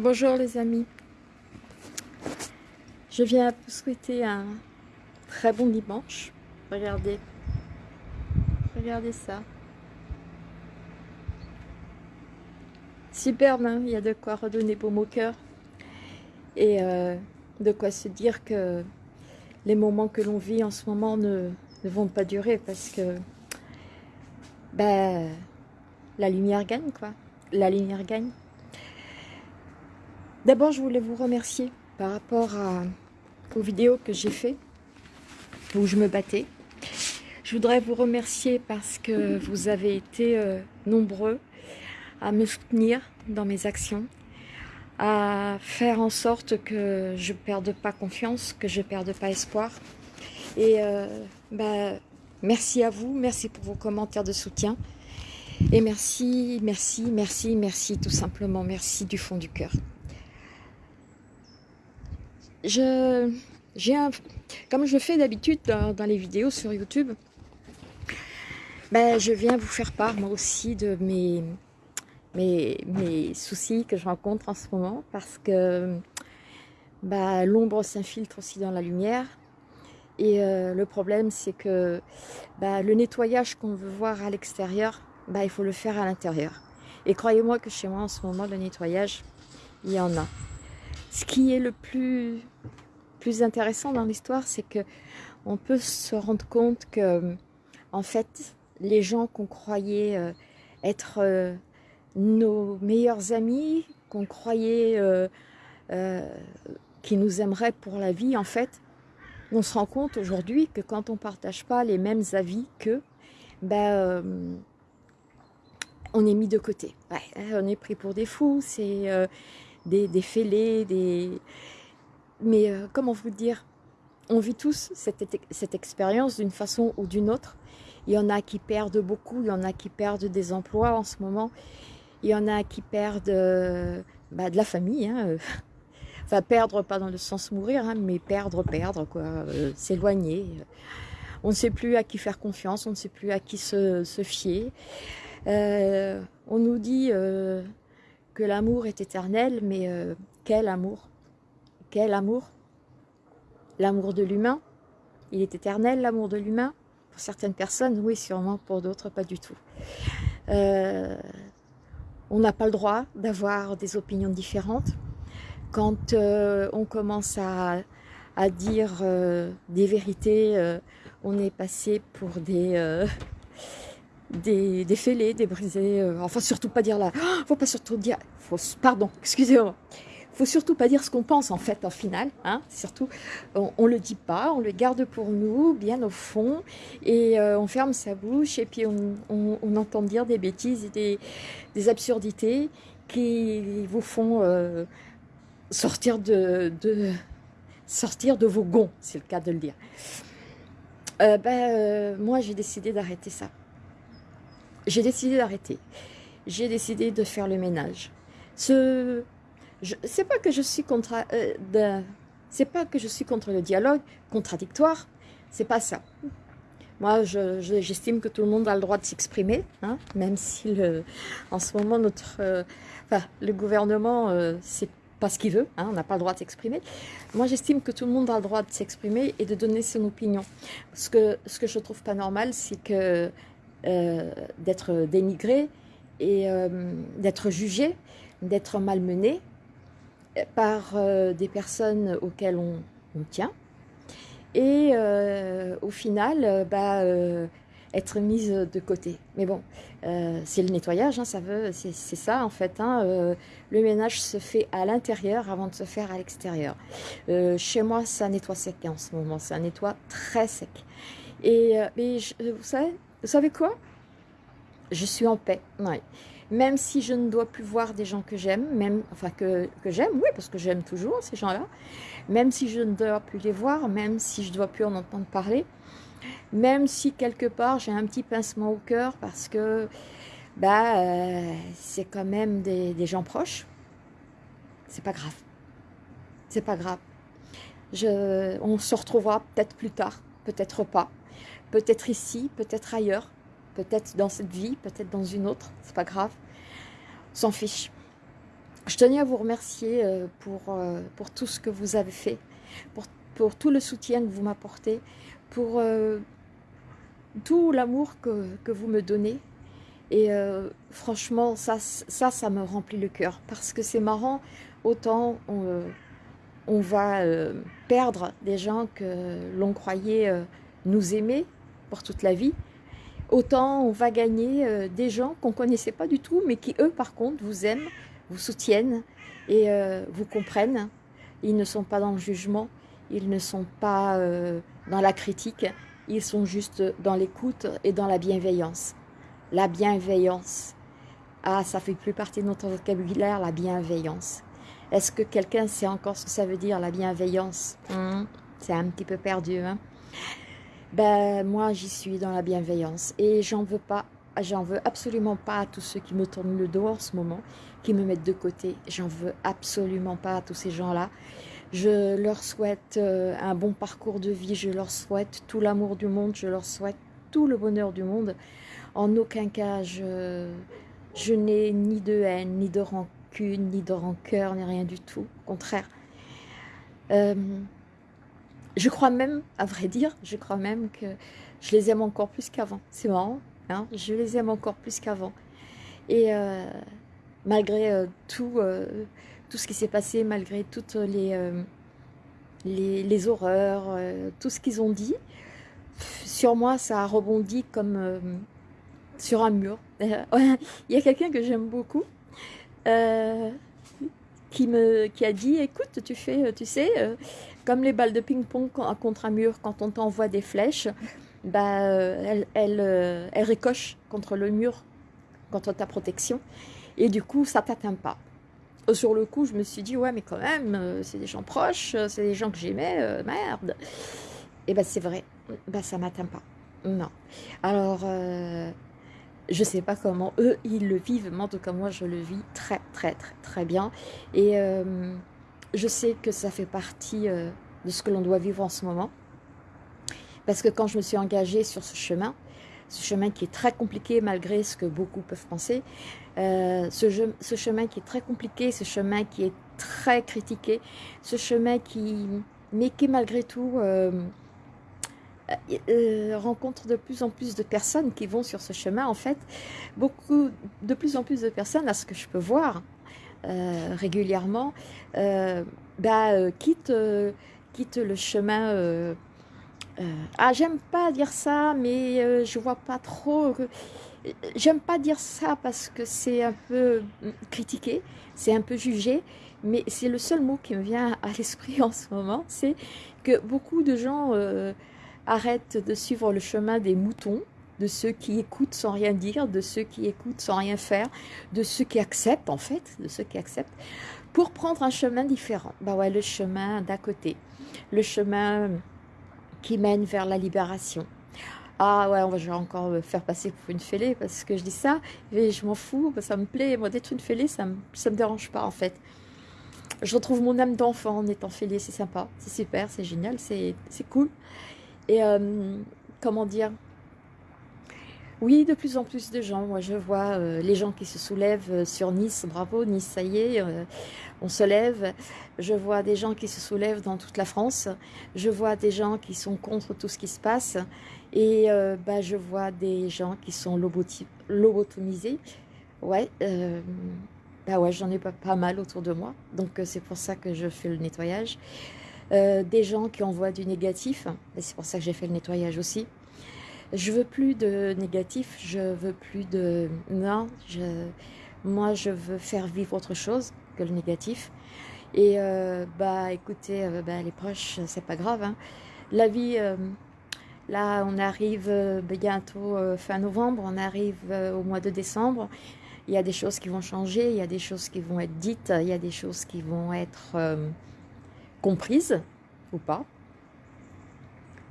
Bonjour les amis. Je viens vous souhaiter un très bon dimanche. Regardez. Regardez ça. Superbe, hein il y a de quoi redonner pour au cœur. Et euh, de quoi se dire que les moments que l'on vit en ce moment ne, ne, vont pas durer parce que ben, la lumière gagne quoi. La lumière gagne. D'abord, je voulais vous remercier par rapport aux vidéos que j'ai fait où je me battais. Je voudrais vous remercier parce que vous avez été euh, nombreux à me soutenir dans mes actions, à faire en sorte que je ne perde pas confiance, que je ne perde pas espoir. Et euh, bah, merci à vous, merci pour vos commentaires de soutien. Et merci, merci, merci, merci, tout simplement, merci du fond du cœur je, comme je fais d'habitude dans, les vidéos sur YouTube, ben, je viens vous faire part moi aussi de mes, mes, mes soucis que je rencontre en ce moment parce que ben, l'ombre s'infiltre aussi dans la lumière et euh, le problème c'est que ben, le nettoyage qu'on veut voir à l'extérieur, ben, il faut le faire à l'intérieur. Et croyez-moi que chez moi en ce moment le nettoyage, il y en a. Ce qui est le plus, plus intéressant dans l'histoire, c'est que on peut se rendre compte que, en fait, les gens qu'on croyait euh, être euh, nos meilleurs amis, qu'on croyait euh, qui nous aimeraient pour la vie, en fait, on se rend compte aujourd'hui que quand on ne partage pas les mêmes avis qu'eux, ben, on est mis de côté. on est pris pour des fous, c'est des, fêlés, des... Mais euh, comment vous dire On vit tous cette, expérience d'une façon ou d'une autre. Il y en a qui perdent beaucoup, il y en a qui perdent des emplois en ce moment. Il y en a qui perdent euh, bah, de la famille. Hein. Enfin, perdre, pas dans le sens mourir, hein, mais perdre, perdre, quoi, euh, s'éloigner. On ne sait plus à qui faire confiance, on ne sait plus à qui se, fier. on nous dit que l'amour est éternel, mais euh, quel amour? Quel amour? L'amour de l'humain, il est éternel, l'amour de l'humain? Pour certaines personnes, oui, sûrement, pour d'autres, pas du tout. Euh, on n'a pas le droit d'avoir des opinions différentes. Quand euh, on commence à, à dire des vérités, on est passé pour des des, des fêlés, des brisés, euh, enfin surtout pas dire là, oh, faut pas surtout dire, pardon, excusez-moi, faut surtout pas dire ce qu'on pense en fait en final, hein, surtout on, on, le dit pas, on le garde pour nous, bien au fond, et euh, on ferme sa bouche et puis on, on, entend dire des bêtises et des, des absurdités qui vous font euh, sortir de, de, sortir de vos gonds, c'est le cas de le dire. ben, moi j'ai décidé d'arrêter ça j'ai décidé d'arrêter. J'ai décidé de faire le ménage. Ce, c'est pas que je suis contre, euh, c'est pas que je suis contre le dialogue contradictoire. C'est pas ça. Moi, j'estime que tout le monde a le droit de s'exprimer, hein, même si en ce moment notre, euh, le gouvernement, euh, c'est pas ce qu'il veut, hein, on n'a pas le droit de s'exprimer. Moi, j'estime que tout le monde a le droit de s'exprimer et de donner son opinion. Ce que, ce que je trouve pas normal, c'est que d'être dénigré et euh, d'être jugé, d'être malmené par euh, des personnes auxquelles on, tient. Et au final, bah, être mise de côté. Mais bon, c'est le nettoyage, hein, ça veut, c'est ça en fait. Hein, le ménage se fait à l'intérieur avant de se faire à l'extérieur. chez moi, ça nettoie sec en ce moment, ça nettoie très sec. Et mais vous savez, vous savez quoi? Je suis en paix, Même si je ne dois plus voir des gens que j'aime, même enfin que, que j'aime, oui, parce que j'aime toujours ces gens-là, même si je ne dois plus les voir, même si je ne dois plus en entendre parler, même si quelque part j'ai un petit pincement au cœur parce que bah, euh, c'est quand même des, gens proches, c'est pas grave. C'est pas grave. On se retrouvera peut-être plus tard, peut-être pas. Peut-être ici, peut-être ailleurs, peut-être dans cette vie, peut-être dans une autre, c'est pas grave. S'en fiche. je tenais à vous remercier pour, pour tout ce que vous avez fait, pour, tout le soutien que vous m'apportez, pour tout l'amour que, vous me donnez. Et franchement, ça, ça, me remplit le cœur. Parce que c'est marrant, autant on va perdre des gens que l'on croyait nous aimer pour toute la vie, autant on va gagner euh, des gens qu'on ne connaissait pas du tout, mais qui eux par contre vous aiment, vous soutiennent et euh, vous comprennent. Ils ne sont pas dans le jugement, ils ne sont pas euh, dans la critique, ils sont juste dans l'écoute et dans la bienveillance. La bienveillance. Ah, ça fait plus partie de notre vocabulaire, la bienveillance. Est-ce que quelqu'un sait encore ce que ça veut dire, la bienveillance? Hmm, C'est un petit peu perdu, hein ben moi j'y suis dans la bienveillance et j'en veux pas, absolument pas à tous ceux qui me tournent le dos en ce moment, qui me mettent de côté, j'en veux absolument pas à tous ces gens-là. Je leur souhaite euh, un bon parcours de vie, je leur souhaite tout l'amour du monde, je leur souhaite tout le bonheur du monde. En aucun cas, je, je n'ai ni de haine, ni de rancune, ni de rancœur, ni rien du tout. Au contraire. Euh, je crois même, à vrai dire, je crois même que je les aime encore plus qu'avant. C'est marrant, hein je les aime encore plus qu'avant. Et euh, malgré euh, tout, euh, tout ce qui s'est passé, malgré toutes les, les, les, horreurs, tout ce qu'ils ont dit, sur moi, ça a rebondi comme sur un mur. Il y a quelqu'un que j'aime beaucoup qui, me, qui a dit, écoute, tu fais, tu sais, comme les balles de ping-pong contre un mur, quand on t'envoie des flèches, bah, elles, elles, euh, ricochent contre le mur, contre ta protection. Et du coup, ça t'atteint pas. Euh, sur le coup, je me suis dit, ouais, mais quand même, euh, c'est des gens proches, c'est des gens que j'aimais, merde. Et ben c'est vrai, ben, ça m'atteint pas. Non. Alors, je sais pas comment eux, ils le vivent, mais en tout cas, moi, je le vis très, très, très, très bien. Et je sais que ça fait partie euh, de ce que l'on doit vivre en ce moment. Parce que quand je me suis engagée sur ce chemin, ce chemin qui est très compliqué malgré ce que beaucoup peuvent penser, euh, ce, ce, chemin qui est très compliqué, ce chemin qui est très critiqué, ce chemin qui, mais qui malgré tout euh, rencontre de plus en plus de personnes qui vont sur ce chemin. En fait, beaucoup, de plus en plus de personnes, à ce que je peux voir, euh, régulièrement, euh, bah, euh, le chemin. ah, j'aime pas dire ça, mais je vois pas trop. J'aime pas dire ça parce que c'est un peu critiqué, c'est un peu jugé, mais c'est le seul mot qui me vient à l'esprit en ce moment, c'est que beaucoup de gens arrêtent de suivre le chemin des moutons, de ceux qui écoutent sans rien dire, de ceux qui écoutent sans rien faire, de ceux qui acceptent en fait, de ceux qui acceptent, pour prendre un chemin différent. Bah ouais, le chemin d'à côté, le chemin qui mène vers la libération. Ah ouais, on va encore me faire passer pour une fêlée parce que je dis ça, mais je m'en fous, ça me plaît. Moi, d'être une fêlée, ça me, me dérange pas en fait. Je retrouve mon âme d'enfant en étant fêlée, c'est sympa, c'est super, c'est génial, c'est cool. Et euh, comment dire? Oui, de plus en plus de gens. Moi, je vois euh, les gens qui se soulèvent euh, sur Nice. Bravo, Nice, ça y est, on se lève. Je vois des gens qui se soulèvent dans toute la France. Je vois des gens qui sont contre tout ce qui se passe. Et bah, je vois des gens qui sont lobotomisés. Ouais, bah ouais, j'en ai pas, mal autour de moi. Donc, c'est pour ça que je fais le nettoyage. Des gens qui envoient du négatif. C'est pour ça que j'ai fait le nettoyage aussi je veux plus de négatif, je veux plus de... Non, moi je veux faire vivre autre chose que le négatif. Et euh, bah écoutez, euh, bah, les proches, c'est pas grave. Hein. La vie, euh, là on arrive bientôt fin novembre, on arrive au mois de décembre. Il y a des choses qui vont changer, il y a des choses qui vont être dites, il y a des choses qui vont être comprises ou pas.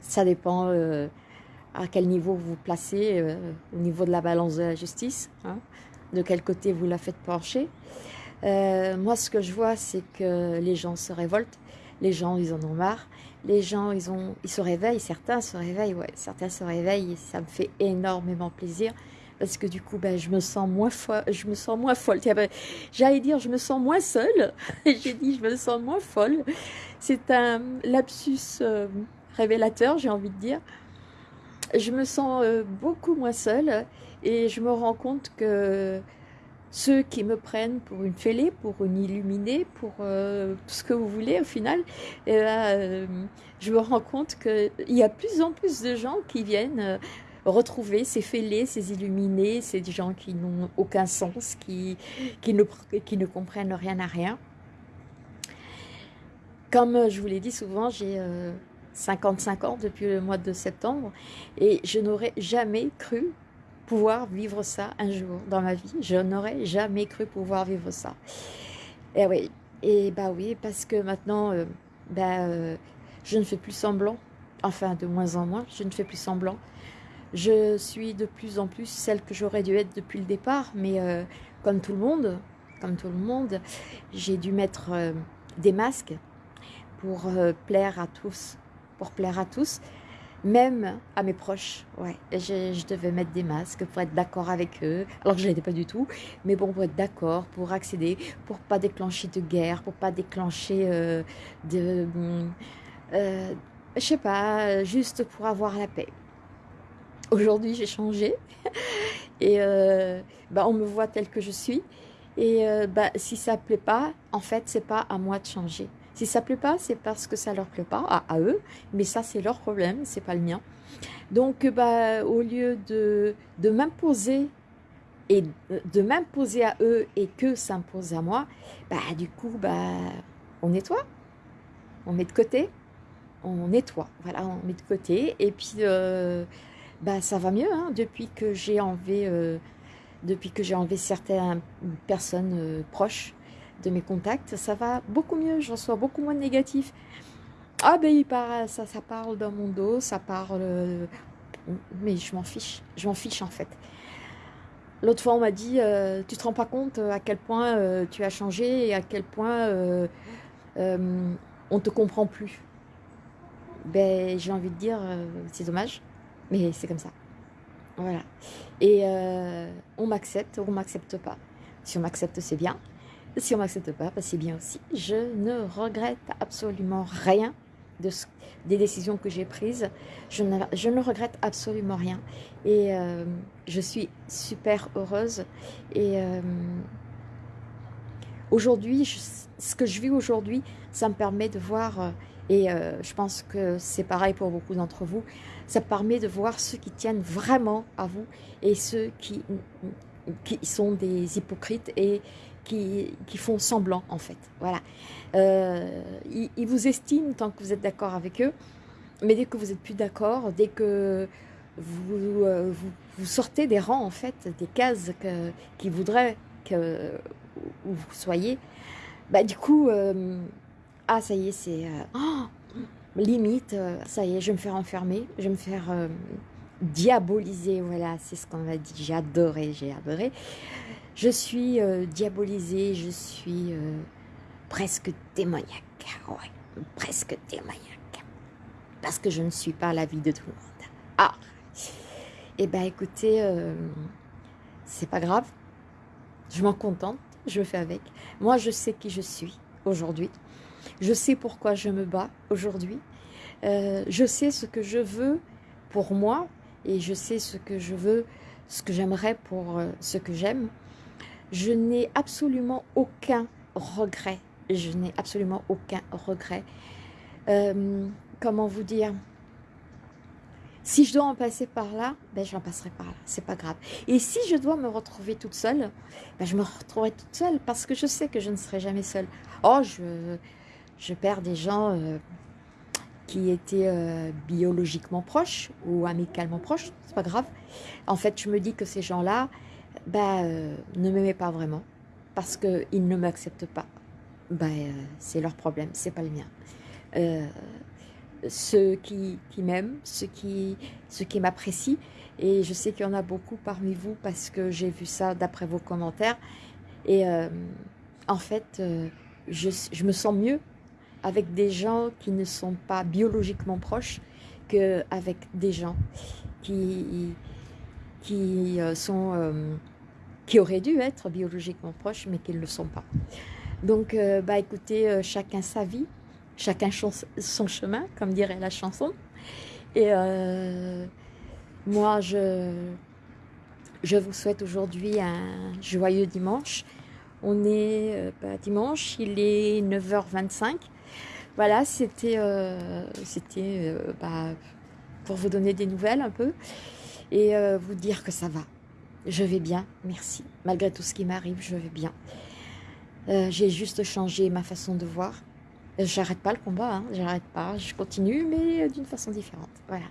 Ça dépend à quel niveau vous vous placez euh, au niveau de la balance de la justice, hein, de quel côté vous la faites pencher. Euh, moi, ce que je vois, c'est que les gens se révoltent, les gens, ils en ont marre, les gens, ils, ont, ils se réveillent, certains se réveillent, ouais, certains se réveillent, ça me fait énormément plaisir, parce que du coup, ben, je me sens moins folle. Je me sens folle. Ben, j'allais dire, je me sens moins seule. j'ai dit, je me sens moins folle. C'est un lapsus euh, révélateur, j'ai envie de dire. Je me sens euh, beaucoup moins seule et je me rends compte que ceux qui me prennent pour une fêlée, pour une illuminée, pour euh, tout ce que vous voulez au final, et là, je me rends compte qu'il y a plus en plus de gens qui viennent retrouver ces fêlés, ces illuminés, ces gens qui n'ont aucun sens, qui, qui, ne, qui ne comprennent rien à rien. Comme je vous l'ai dit souvent, j'ai 55 euh, ans depuis le mois de septembre et je n'aurais jamais cru pouvoir vivre ça un jour dans ma vie. Je n'aurais jamais cru pouvoir vivre ça. Et oui, et bah oui, parce que maintenant, euh, bah, euh, je ne fais plus semblant, enfin de moins en moins, je ne fais plus semblant. Je suis de plus en plus celle que j'aurais dû être depuis le départ, mais euh, comme tout le monde, comme tout le monde, j'ai dû mettre euh, des masques pour euh, plaire à tous, pour plaire à tous, même à mes proches. Ouais, je, devais mettre des masques pour être d'accord avec eux, alors que je l'étais pas du tout, mais bon, pour être d'accord, pour accéder, pour pas déclencher de guerre, pour pas déclencher de, je sais pas, juste pour avoir la paix. Aujourd'hui, j'ai changé et euh, bah, on me voit telle que je suis. Et euh, bah, si ça ne plaît pas, en fait, c'est pas à moi de changer. Si ça ne plaît pas, c'est parce que ça leur plaît pas, à, eux, mais ça, c'est leur problème, c'est pas le mien. Donc, bah, au lieu de, de m'imposer et de m'imposer à eux et que s'impose à moi, bah, du coup, bah, on nettoie, on met de côté, on nettoie, voilà, on met de côté, et puis... Euh, bah, ça va mieux hein, depuis que j'ai enlevé, euh, depuis que j'ai enlevé certaines personnes euh, proches de mes contacts. Ça va beaucoup mieux, j'en reçois beaucoup moins de négatifs. Ah ben il ça, ça parle dans mon dos, ça parle... Euh, mais je m'en fiche, je m'en fiche en fait. L'autre fois on m'a dit, tu te rends pas compte à quel point tu as changé et à quel point on te comprend plus. Ben j'ai envie de dire, c'est dommage. Mais c'est comme ça. Voilà. Et euh, on m'accepte ou on m'accepte pas. Si on m'accepte, c'est bien. Si on m'accepte pas, bah, c'est bien aussi. Je ne regrette absolument rien de des décisions que j'ai prises. Je ne, regrette absolument rien. Et euh, je suis super heureuse. Et euh, aujourd'hui, ce que je vis aujourd'hui, ça me permet de voir et euh, je pense que c'est pareil pour beaucoup d'entre vous. Ça permet de voir ceux qui tiennent vraiment à vous et ceux qui, sont des hypocrites et qui, font semblant en fait. Voilà. Euh, ils, vous estiment tant que vous êtes d'accord avec eux, mais dès que vous n'êtes plus d'accord, dès que vous, euh, sortez des rangs en fait, des cases que, qui voudraient que vous soyez, bah, du coup, ah ça y est, c'est euh, oh, limite, euh, ça y est, je vais me faire enfermer, je vais me faire euh, diaboliser, voilà, c'est ce qu'on a dit, j'ai adoré, j'ai adoré. Je suis diabolisée, je suis presque démoniaque, ouais, presque démoniaque, parce que je ne suis pas la vie de tout le monde. Ah, et eh ben écoutez, c'est pas grave, je m'en contente, je fais avec. Moi, je sais qui je suis aujourd'hui. Je sais pourquoi je me bats aujourd'hui. Euh, je sais ce que je veux pour moi et je sais ce que je veux, ce que j'aimerais pour euh, ce que j'aime. Je n'ai absolument aucun regret. Je n'ai absolument aucun regret. Euh, comment vous dire? Si je dois en passer par là, ben j'en passerai par là, c'est pas grave. Et si je dois me retrouver toute seule, ben je me retrouverai toute seule parce que je sais que je ne serai jamais seule. Oh, je, je perds des gens euh, qui étaient euh, biologiquement proches ou amicalement proches, c'est pas grave. En fait, je me dis que ces gens-là bah, euh, ne m'aimaient pas vraiment parce qu'ils ne m'acceptent pas. Bah, c'est leur problème, c'est pas le mien. Ceux qui, qui m'aiment, ceux qui, ceux qui m'apprécient, et je sais qu'il y en a beaucoup parmi vous parce que j'ai vu ça d'après vos commentaires. Et en fait, je, je, me sens mieux avec des gens qui ne sont pas biologiquement proches qu'avec des gens qui, qui sont qui auraient dû être biologiquement proches, mais qui ne le sont pas. Donc, bah, écoutez, chacun sa vie, chacun son chemin, comme dirait la chanson. Et moi, je, vous souhaite aujourd'hui un joyeux dimanche. On est bah, dimanche, il est 9h25. Voilà, c'était euh, bah, pour vous donner des nouvelles un peu et euh, vous dire que ça va. Je vais bien, merci. Malgré tout ce qui m'arrive, je vais bien. Euh, j'ai juste changé ma façon de voir. J'arrête pas le combat, hein, j'arrête pas, je continue, mais d'une façon différente. Voilà.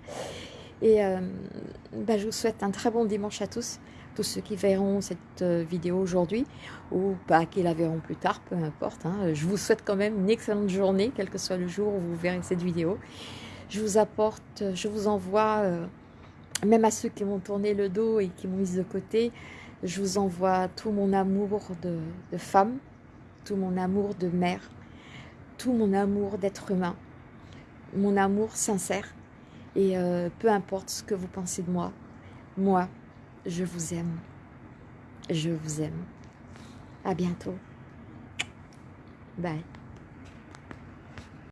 Et euh, bah, je vous souhaite un très bon dimanche à tous, tous ceux qui verront cette vidéo aujourd'hui, ou pas qui la verront plus tard, peu importe. Hein. Je vous souhaite quand même une excellente journée, quel que soit le jour où vous verrez cette vidéo. Je vous apporte, je vous envoie même à ceux qui m'ont tourné le dos et qui m'ont mise de côté, je vous envoie tout mon amour de, femme, tout mon amour de mère, mon amour d'être humain, mon amour sincère. Et euh, peu importe ce que vous pensez de moi, moi, je vous aime. Je vous aime. À bientôt. Bye.